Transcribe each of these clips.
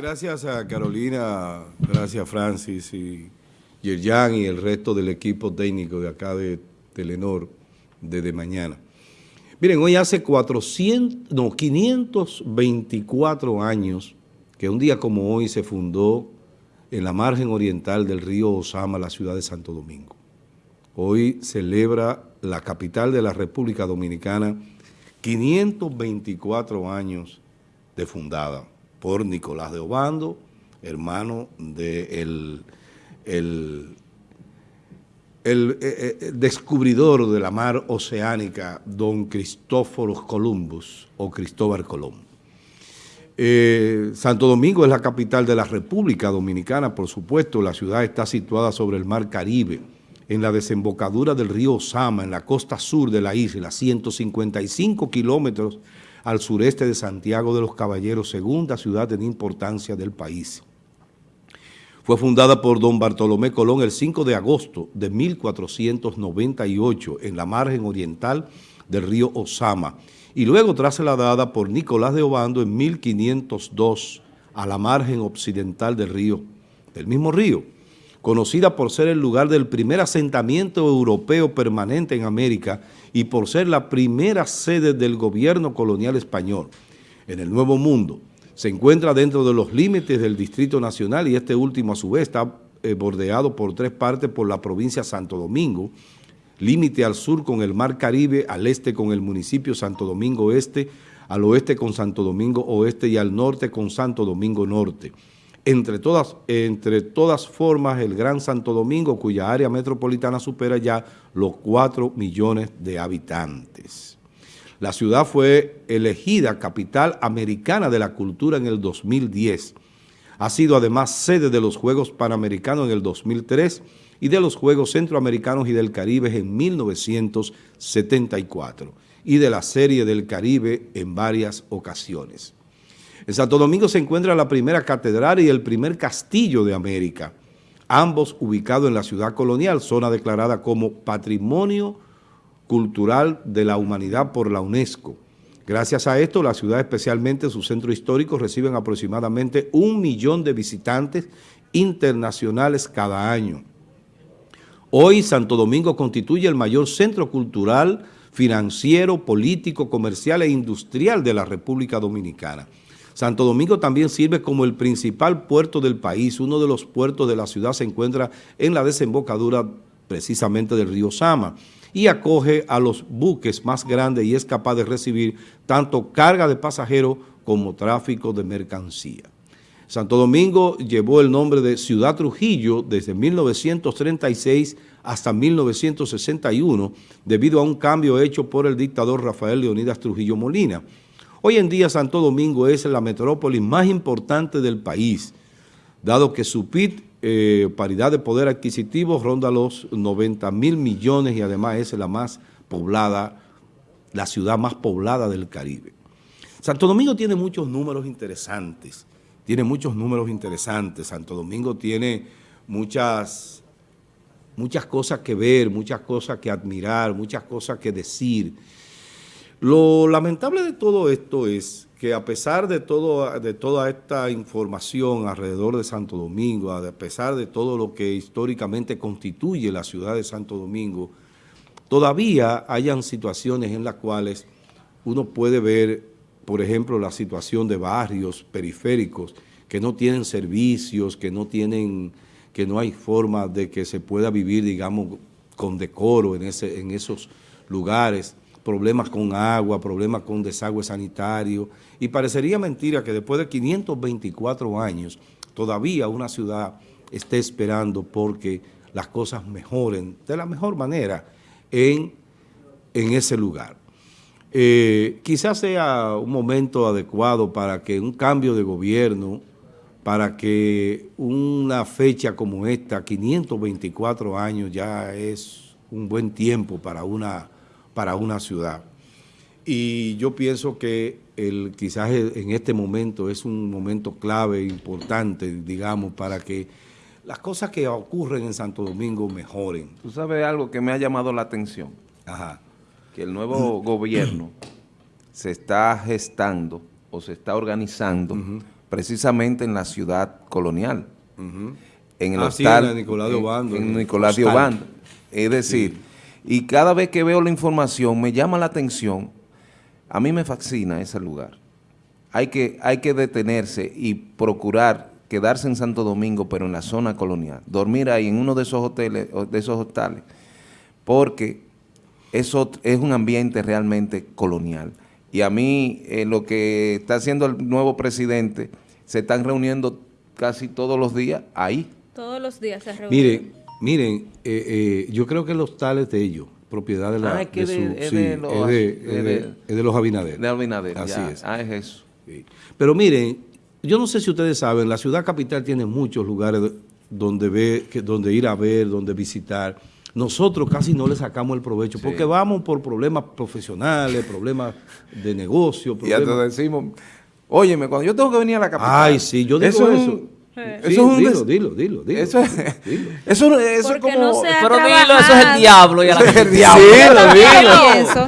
gracias a Carolina, gracias Francis y Yerjan y el resto del equipo técnico de acá de Telenor desde mañana. Miren, hoy hace 400, no, 524 años que un día como hoy se fundó en la margen oriental del río Osama la ciudad de Santo Domingo. Hoy celebra la capital de la República Dominicana 524 años de fundada por Nicolás de Obando, hermano del el, el, eh, eh, descubridor de la mar oceánica, don Cristóforos Columbus o Cristóbal Colón. Eh, Santo Domingo es la capital de la República Dominicana, por supuesto, la ciudad está situada sobre el mar Caribe, en la desembocadura del río Osama, en la costa sur de la isla, 155 kilómetros al sureste de Santiago de los Caballeros, segunda ciudad en importancia del país. Fue fundada por don Bartolomé Colón el 5 de agosto de 1498 en la margen oriental del río Osama y luego trasladada por Nicolás de Obando en 1502 a la margen occidental del río, del mismo río, conocida por ser el lugar del primer asentamiento europeo permanente en América y por ser la primera sede del gobierno colonial español en el Nuevo Mundo se encuentra dentro de los límites del Distrito Nacional y este último a su vez está eh, bordeado por tres partes por la provincia Santo Domingo, límite al sur con el Mar Caribe, al este con el municipio Santo Domingo Este, al oeste con Santo Domingo Oeste y al norte con Santo Domingo Norte. Entre todas, entre todas formas, el Gran Santo Domingo, cuya área metropolitana supera ya los 4 millones de habitantes. La ciudad fue elegida capital americana de la cultura en el 2010. Ha sido además sede de los Juegos Panamericanos en el 2003 y de los Juegos Centroamericanos y del Caribe en 1974 y de la Serie del Caribe en varias ocasiones. En Santo Domingo se encuentra la primera catedral y el primer castillo de América, ambos ubicados en la ciudad colonial, zona declarada como Patrimonio Cultural de la Humanidad por la UNESCO. Gracias a esto, la ciudad, especialmente su centro histórico, reciben aproximadamente un millón de visitantes internacionales cada año. Hoy, Santo Domingo constituye el mayor centro cultural, financiero, político, comercial e industrial de la República Dominicana. Santo Domingo también sirve como el principal puerto del país. Uno de los puertos de la ciudad se encuentra en la desembocadura precisamente del río Sama y acoge a los buques más grandes y es capaz de recibir tanto carga de pasajeros como tráfico de mercancía. Santo Domingo llevó el nombre de Ciudad Trujillo desde 1936 hasta 1961 debido a un cambio hecho por el dictador Rafael Leonidas Trujillo Molina. Hoy en día Santo Domingo es la metrópoli más importante del país, dado que su PIB eh, paridad de poder adquisitivo ronda los 90 mil millones y además es la más poblada, la ciudad más poblada del Caribe. Santo Domingo tiene muchos números interesantes, tiene muchos números interesantes. Santo Domingo tiene muchas, muchas cosas que ver, muchas cosas que admirar, muchas cosas que decir. Lo lamentable de todo esto es que a pesar de, todo, de toda esta información alrededor de Santo Domingo, a pesar de todo lo que históricamente constituye la ciudad de Santo Domingo, todavía hayan situaciones en las cuales uno puede ver, por ejemplo, la situación de barrios periféricos que no tienen servicios, que no tienen, que no hay forma de que se pueda vivir, digamos, con decoro en, ese, en esos lugares problemas con agua, problemas con desagüe sanitario, y parecería mentira que después de 524 años todavía una ciudad esté esperando porque las cosas mejoren de la mejor manera en, en ese lugar. Eh, quizás sea un momento adecuado para que un cambio de gobierno, para que una fecha como esta, 524 años, ya es un buen tiempo para una para una ciudad. Y yo pienso que el, quizás en este momento es un momento clave, importante, digamos, para que las cosas que ocurren en Santo Domingo mejoren. Tú sabes algo que me ha llamado la atención. Ajá. Que el nuevo gobierno se está gestando o se está organizando precisamente en la ciudad colonial. En el Ah, sí, hostal. en la Nicolás de en- Obando, En, en Nicolás de. Obando. Es decir, y cada vez que veo la información me llama la atención. A mí me fascina ese lugar. Hay que, hay que detenerse y procurar quedarse en Santo Domingo, pero en la zona colonial. Dormir ahí en uno de esos hoteles, de esos hostales, porque eso es un ambiente realmente colonial. Y a mí, eh, lo que está haciendo el nuevo presidente, se están reuniendo casi todos los días ahí. Todos los días se reúnen. Miren, miren, eh, eh, yo creo que los tales de ellos, propiedad de la Ah, es que de su- es sí, de los- es de, es es de- es los Abinader. De Abinader. Así ya. es. Ah, es eso. Sí. Pero miren, yo no sé si ustedes saben, la ciudad capital tiene muchos lugares donde, ve, que, donde ir a ver, donde visitar. Nosotros casi no le sacamos el provecho Sí. porque vamos por problemas profesionales, problemas de negocio. Y hasta problemas- decimos, óyeme, cuando yo tengo que venir a la capital. Ay, sí, yo digo es eso. Un- Sí, eso es un dilo, dilo, dilo, dilo, Eso es, dilo. eso, eso es Porque como... no Pero dilo, eso es el diablo. Y a la Eso es el gente- diablo. Yo Dilo, dilo.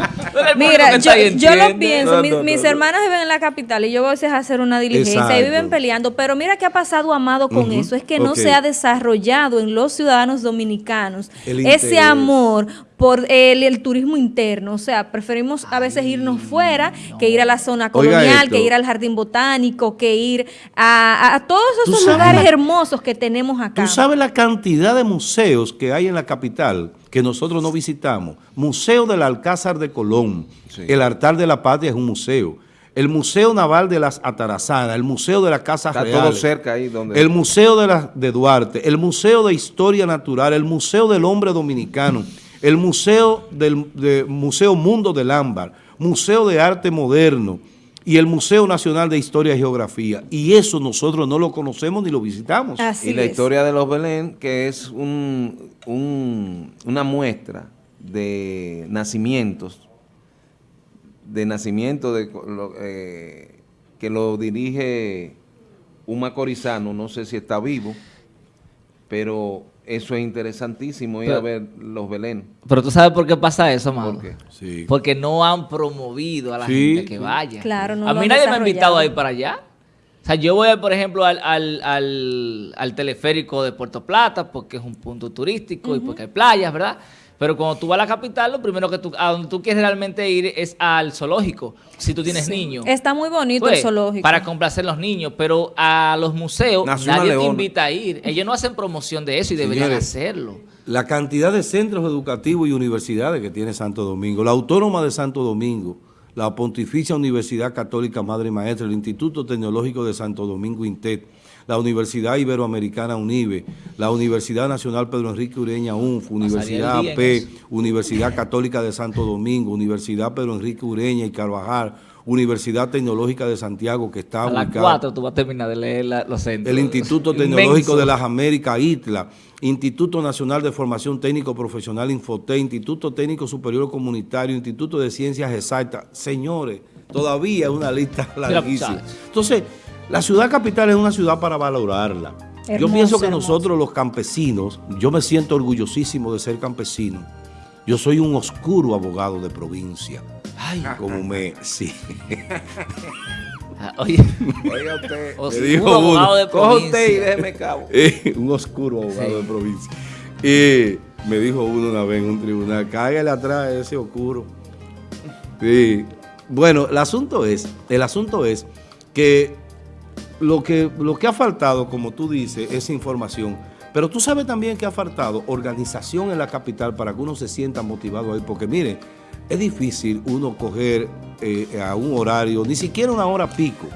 Mira, yo, yo lo pienso. No, mis, no, no, mis no. hermanas viven en la capital y yo voy a veces a hacer una diligencia y viven peleando. Pero mira qué ha pasado, Amado, con eso. Es que no se ha desarrollado en los ciudadanos dominicanos El ese amor por el, el turismo interno. O sea, preferimos a veces irnos fuera que ir a la zona colonial, que ir al jardín botánico, que ir a, a- a todos esos lugares la- hermosos que tenemos acá. ¿Tú sabes la cantidad de museos que hay en la capital que nosotros no visitamos? Museo del Alcázar de Colón, Sí. el Altar de la Patria es un museo, el Museo Naval de las Atarazanas, el Museo de la Casa Está todo cerca ahí donde... el Museo de, la- de Duarte, el Museo de Historia Natural, el Museo del Hombre Dominicano, el Museo del de- Museo Mundo del Ámbar, Museo de Arte Moderno y el Museo Nacional de Historia y Geografía. Y eso nosotros no lo conocemos ni lo visitamos. Así y la es. historia de los Belén, que es un, un- una muestra de nacimientos, de nacimiento de, eh, que lo dirige un macorizano, no sé si está vivo, pero eso es interesantísimo ir Pero- a ver los Belén. Pero tú sabes por qué pasa eso, mano. ¿Por qué? Sí. Porque no han promovido a la Sí, gente que sí. vaya. Claro, no A mí han nadie me ha invitado a ir para allá. O sea, yo voy, por ejemplo, al, al, al, al teleférico de Puerto Plata porque es un punto turístico y porque hay playas, ¿verdad? Pero cuando tú vas a la capital, lo primero que tú, a donde tú quieres realmente ir es al zoológico, si tú tienes niños. Está muy bonito Pues, el zoológico. Para complacer a los niños, pero a los museos nadie te invita a ir. Ellos no hacen promoción de eso y deberían Señores, hacerlo. La cantidad de centros educativos y universidades que tiene Santo Domingo, la Autónoma de Santo Domingo, la Pontificia Universidad Católica Madre y Maestra, el Instituto Tecnológico de Santo Domingo INTET, la Universidad Iberoamericana UNIBE, la Universidad Nacional Pedro Enrique Ureña UNF, Universidad AP. Universidad Católica de Santo Domingo, Universidad Pedro Enrique Ureña y Carvajal, Universidad Tecnológica de Santiago que está A las ubicada 4 tú vas a terminar de leer la- los centros. el Instituto Inmenso. Tecnológico de las Américas, ITLA, Instituto Nacional de Formación Técnico Profesional, Infoté, Instituto Técnico Superior Comunitario, Instituto de Ciencias Exactas. Señores, todavía es una lista larguísima. Entonces, la ciudad capital es una ciudad para valorarla. yo pienso que hermoso. nosotros los campesinos, yo me siento orgullosísimo de ser campesino. Yo soy un oscuro abogado de provincia. Ay, como me... Sí. Ah, Oye, Oiga usted, o Me sea, dijo abogado uno. de coja usted y provincia. déjeme cabo. Eh, un oscuro abogado Sí. de provincia. Y me dijo uno una vez en un tribunal, cáigale atrás a ese oscuro. Sí. Bueno, el asunto es, el asunto es que lo que, lo que ha faltado, como tú dices, es información. Pero tú sabes también que ha faltado organización en la capital para que uno se sienta motivado ahí. Porque mire, es difícil uno coger eh, a un horario, ni siquiera una hora pico.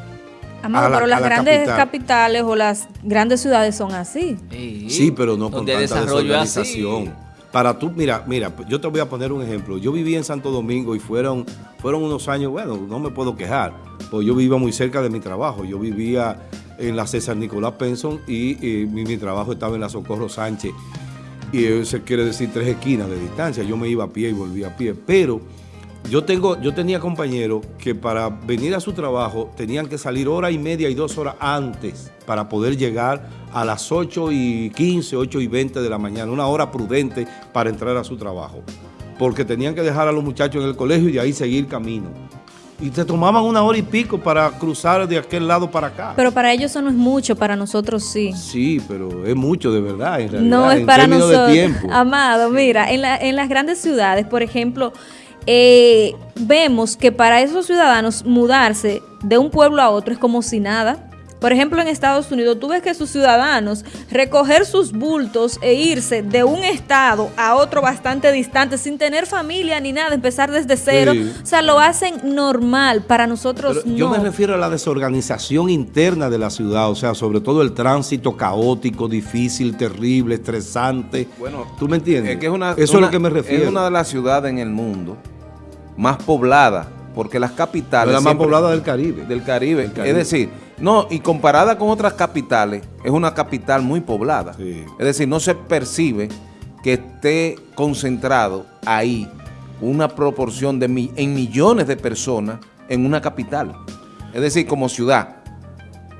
Amado, la- pero las la grandes capital. capitales o las grandes ciudades son así. Sí, Sí, pero no con tanta es así. desorganización. Para tú, mira, mira, yo te voy a poner un ejemplo. Yo viví en Santo Domingo y fueron, fueron unos años, bueno, no me puedo quejar, pues yo vivía muy cerca de mi trabajo. Yo vivía en la César Nicolás Penson y, mi, trabajo estaba en la Socorro Sánchez. Y eso quiere decir tres esquinas de distancia. Yo me iba a pie y volvía a pie. Pero yo tengo, yo tenía compañeros que para venir a su trabajo tenían que salir hora y media y dos horas antes para poder llegar a las 8 y 15, 8 y 20 de la mañana, una hora prudente para entrar a su trabajo. Porque tenían que dejar a los muchachos en el colegio y de ahí seguir camino. Y te tomaban una hora y pico para cruzar de aquel lado para acá. Pero para ellos eso no es mucho, para nosotros sí. Sí, pero es mucho de verdad, en realidad, No es en para nosotros. de tiempo. Amado, mira, en, la- en las grandes ciudades, por ejemplo, eh, vemos que para esos ciudadanos mudarse de un pueblo a otro es como si nada. Por ejemplo, en Estados Unidos, tú ves que sus ciudadanos recoger sus bultos e irse de un estado a otro bastante distante, sin tener familia ni nada, empezar desde cero. Sí. O sea, lo hacen normal. Para nosotros Pero no. Yo me refiero a la desorganización interna de la ciudad, o sea, sobre todo el tránsito caótico, difícil, terrible, estresante. Bueno, ¿tú me entiendes? Es que es una, Eso es lo que me refiero. Es una de las ciudades en el mundo más poblada, porque las capitales... Es la más siempre- poblada del Caribe. Del Caribe. Del Caribe. Es decir, no, y comparada con otras capitales, es una capital muy poblada. Sí. Es decir, no se percibe que esté concentrado ahí una proporción de mi- en millones de personas en una capital. Es decir, como ciudad.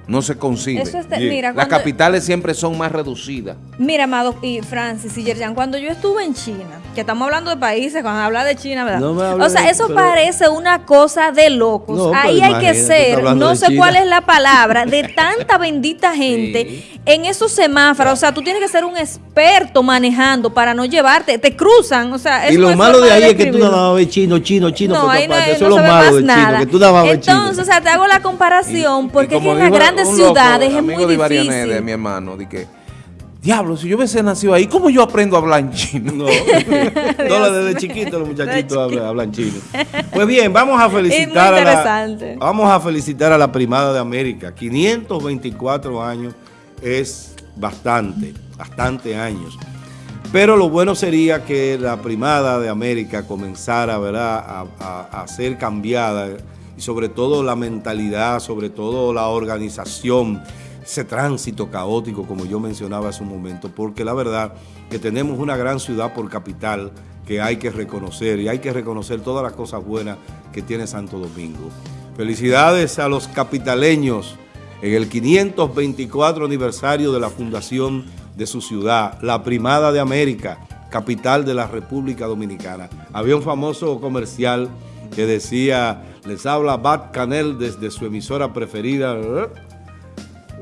No se concibe. Eso es de- Bien. mira, Las cuando- capitales siempre son más reducidas. Mira, Amado y Francis y Yerjan, cuando yo estuve en China, que estamos hablando de países, cuando habla de China, ¿verdad? No me o sea, de- eso pero- parece una cosa de locos. No, Ahí hay que ser, no de sé China. cuál es la palabra, de tanta bendita gente en esos semáforos. O sea, tú tienes que ser un experto manejando para no llevarte, te cruzan. O sea, Y lo malo de ahí es que tú describirlo. nada más ves chino, chino, chino, No, por ahí no, hay- Eso no es lo malo chino, nada. que tú chino. Entonces, o sea, te hago la comparación porque Y es que en las grandes ciudades es muy de difícil. de mi hermano, de que, diablo, si yo hubiese nacido ahí, ¿cómo yo aprendo a hablar en chino? No, no, desde chiquito los muchachitos hablan, hablan chino. Pues bien, vamos a felicitar a la, vamos a felicitar a la primada de América. 524 años es bastante, bastante años. Pero lo bueno sería que la primada de América comenzara ¿verdad? A, a- a ser cambiada y sobre todo la mentalidad, sobre todo la organización, ese tránsito caótico como yo mencionaba hace un momento, porque la verdad que tenemos una gran ciudad por capital que hay que reconocer y hay que reconocer todas las cosas buenas que tiene Santo Domingo. Felicidades a los capitaleños en el 524 aniversario de la fundación de su ciudad, la Primada de América, capital de la República Dominicana. Había un famoso comercial que decía, les habla Bat Canel desde su emisora preferida,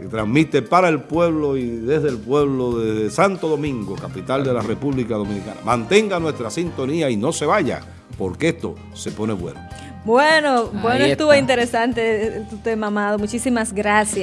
y transmite para el pueblo y desde el pueblo de Santo Domingo, capital de la República Dominicana. Mantenga nuestra sintonía y no se vaya, porque esto se pone bueno. Bueno, bueno, estuvo está. interesante tu tema, Amado. Muchísimas gracias.